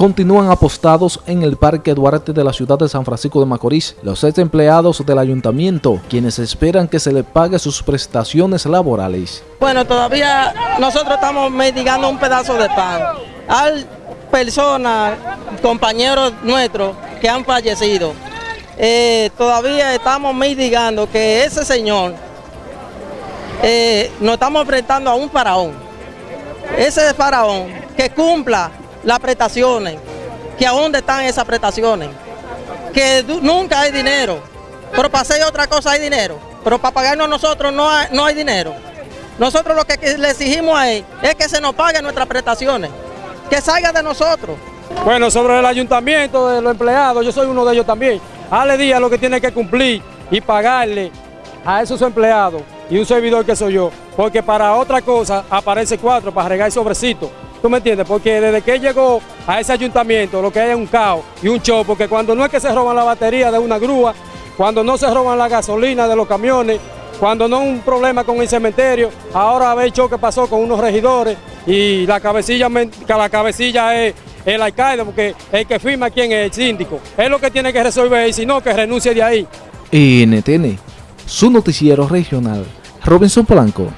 continúan apostados en el Parque Duarte de la ciudad de San Francisco de Macorís. Los ex empleados del ayuntamiento, quienes esperan que se les pague sus prestaciones laborales. Bueno, todavía nosotros estamos mendigando un pedazo de pan. Hay personas, compañeros nuestros que han fallecido. Eh, todavía estamos mendigando que ese señor eh, nos estamos enfrentando a un faraón. Ese faraón que cumpla las prestaciones, que a dónde están esas prestaciones, que nunca hay dinero, pero para hacer otra cosa hay dinero, pero para pagarnos nosotros no hay, no hay dinero. Nosotros lo que le exigimos a él es que se nos paguen nuestras prestaciones, que salga de nosotros. Bueno, sobre el ayuntamiento de los empleados, yo soy uno de ellos también. Ale Díaz lo que tiene que cumplir y pagarle a esos empleados y un servidor que soy yo, porque para otra cosa aparece cuatro para regar sobrecito. ¿Tú me entiendes? Porque desde que llegó a ese ayuntamiento lo que hay es un caos y un show, porque cuando no es que se roban la batería de una grúa, cuando no se roban la gasolina de los camiones, cuando no hay un problema con el cementerio, ahora ve el show que pasó con unos regidores y la cabecilla, la cabecilla es el alcalde, porque el que firma quién es el síndico. Es lo que tiene que resolver y si no, que renuncie de ahí. NTN, su noticiero regional, Robinson Polanco.